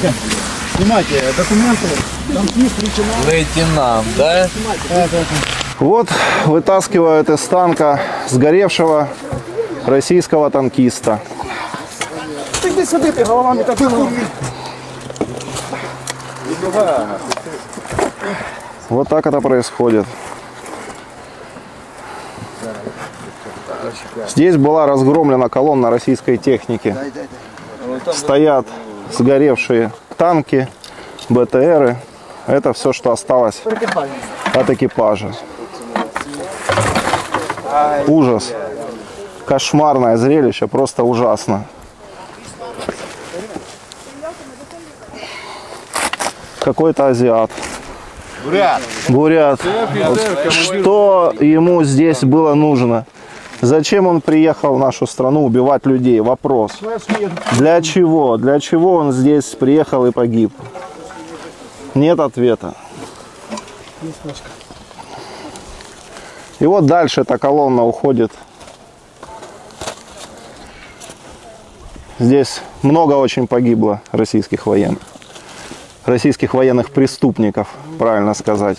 Тихо. Снимайте документы. Танкист, лейтенант. Лейтенант, да? Вот вытаскивают из танка сгоревшего российского танкиста. Ты иди сюда, ты головами так. Вот так это происходит. Здесь была разгромлена колонна российской техники. Стоят сгоревшие танки, БТРы. Это все, что осталось от экипажа. Ужас. Кошмарное зрелище, просто ужасно. Какой-то азиат. Бурят. Вот что ему здесь было нужно? Зачем он приехал в нашу страну убивать людей? Вопрос. Для чего? Для чего он здесь приехал и погиб? Нет ответа. И вот дальше эта колонна уходит. Здесь много очень погибло российских военных. Российских военных преступников, правильно сказать.